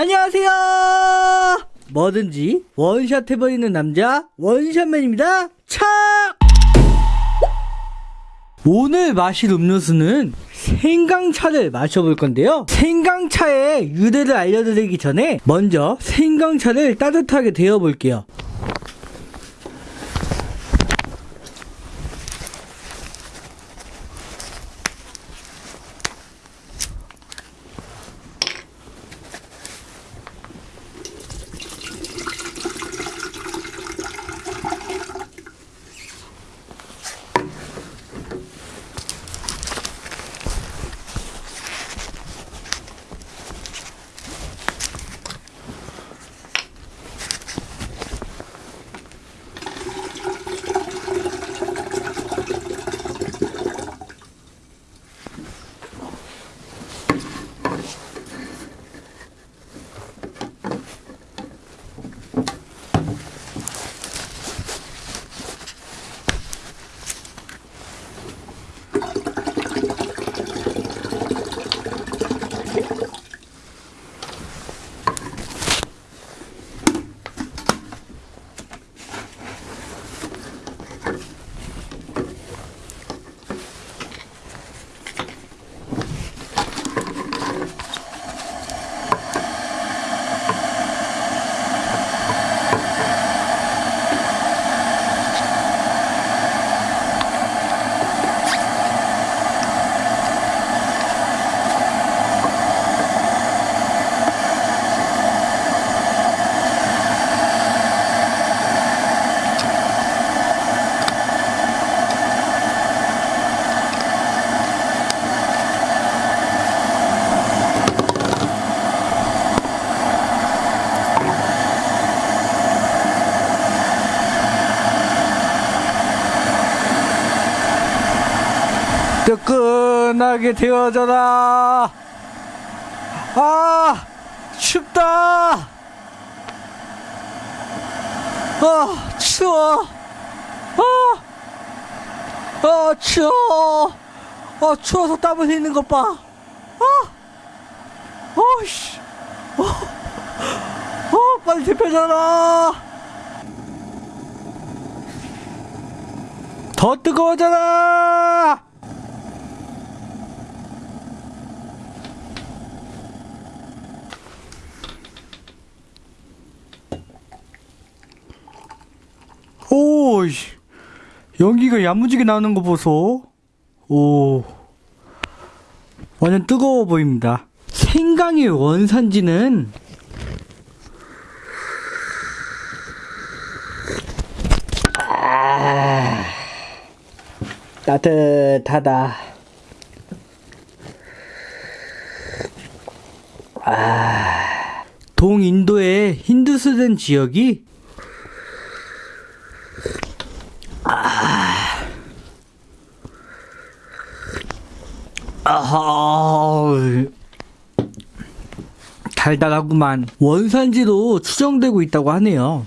안녕하세요. 뭐든지 원샷 해버리는 남자 원샷맨입니다. 차! 오늘 마실 음료수는 생강차를 마셔볼 건데요. 생강차의 유래를 알려드리기 전에 먼저 생강차를 따뜻하게 데워볼게요. 뜨끈하게 데워져라. 아, 춥다. 아, 추워. 아, 아, 추워. 아, 추워서 땀 흘리는 것 봐. 아, 어이씨. 어, 어, 빨리 데펴져라. 더 뜨거워져라. 오, 씨. 연기가 야무지게 나오는 거 보소. 오. 완전 뜨거워 보입니다. 생강의 원산지는 아, 따뜻하다. 아, 동인도의 힌두스된 지역이 아하, 달달하구만. 원산지로 추정되고 있다고 하네요.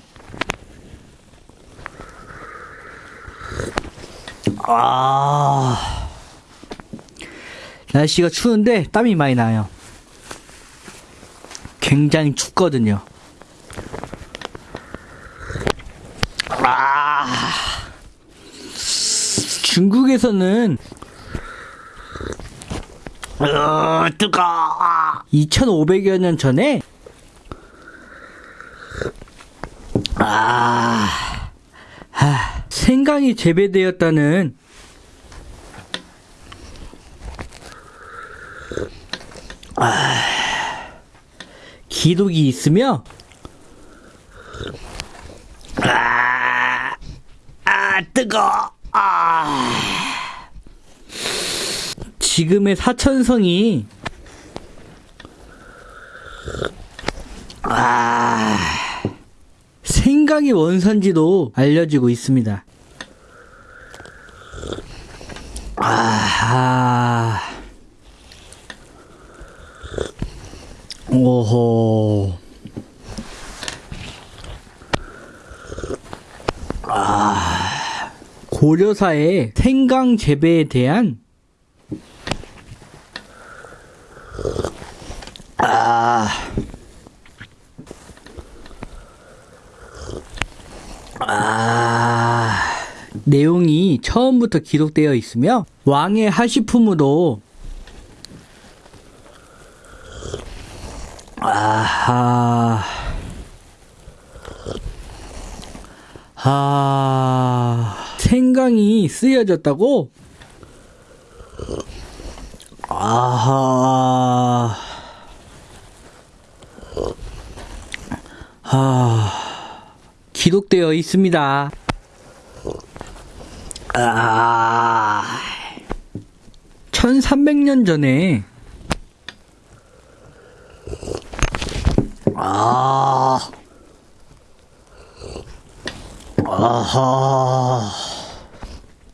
아, 날씨가 추운데 땀이 많이 나요. 굉장히 춥거든요. 아, 중국에서는 어, 뜨거. 2,500여 년 전에 아, 아, 생강이 재배되었다는 아, 기록이 있으며 아, 아 뜨거. 아. 지금의 사천성이 아 생강의 원산지도 알려지고 있습니다. 아 오호. 아. 고려사의 생강 재배에 대한 아. 아. 내용이 처음부터 기록되어 있으며 왕의 하시품으로 아하. 아. 생강이 쓰여졌다고? 아하. 아 기록되어 있습니다. 아. 1300년 전에 아. 아하.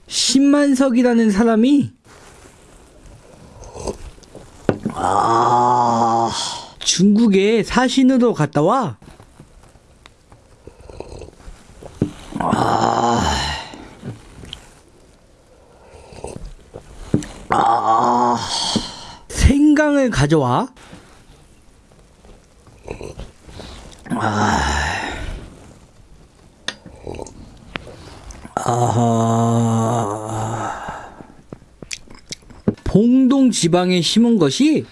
신만석이라는 사람이 중국에 사신으로 갔다 와? 생강을 가져와? 아하. 봉동 지방에 심은 것이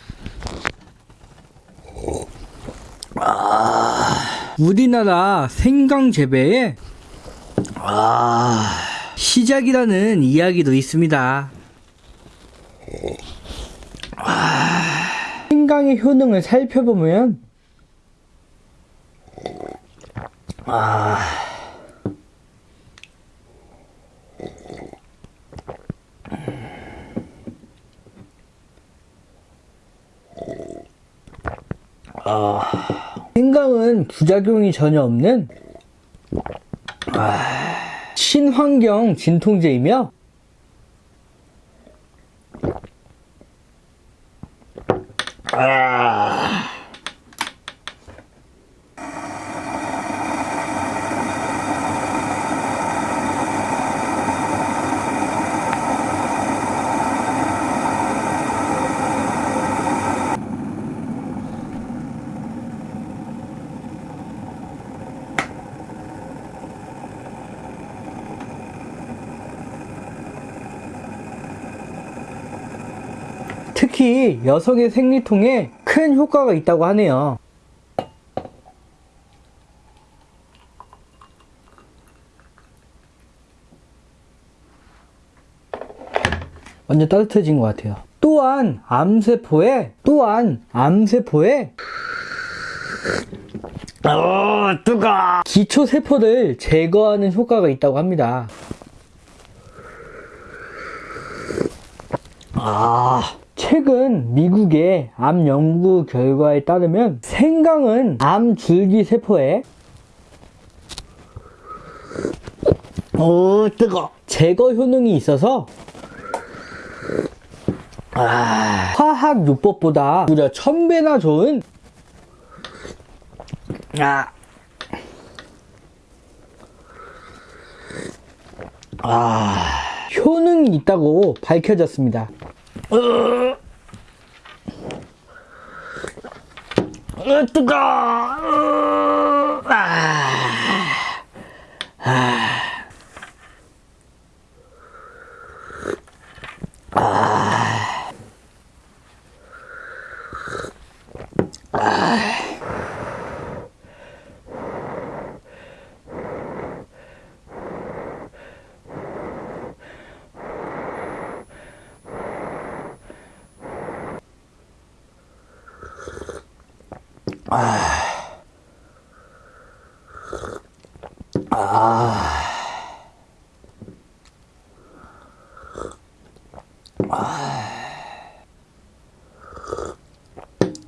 우리나라 생강 재배의 아, 시작이라는 이야기도 있습니다. 아, 생강의 효능을 살펴보면 아, 생강은 부작용이 전혀 없는 아, 친환경 진통제이며 특히 여성의 생리통에 큰 효과가 있다고 하네요. 완전 따뜻해진 것 같아요. 또한 암세포에 또한 암세포에 어 뜨거 기초 세포를 제거하는 효과가 있다고 합니다. 아, 최근 미국의 암 연구 결과에 따르면 생강은 암 줄기 세포에 오 뜨거. 제거 효능이 있어서 아, 화학 요법보다 무려 천 배나 좋은 아, 아 효능이 있다고 밝혀졌습니다. 으, 으, 뜨거! 으, 아, 아, 아. 아. 아.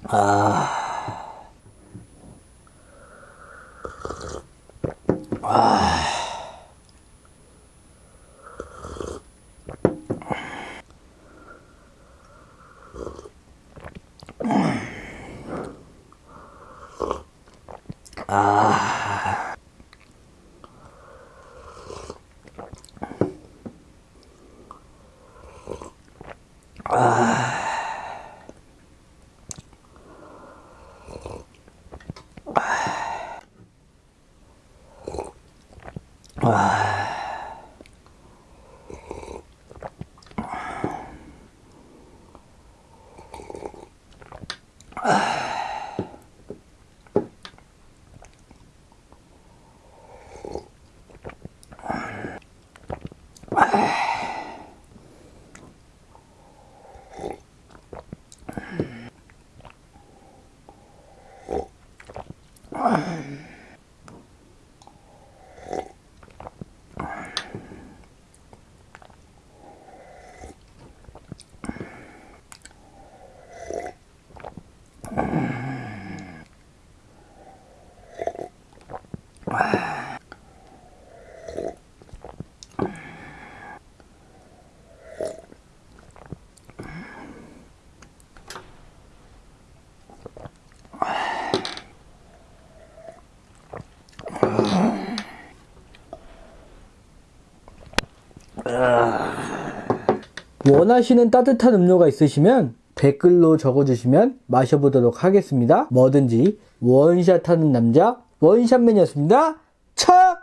아. 아. 啊。 원하시는 따뜻한 음료가 있으시면 댓글로 적어주시면 마셔보도록 하겠습니다. 뭐든지 원샷 하는 남자 원샷맨이었습니다.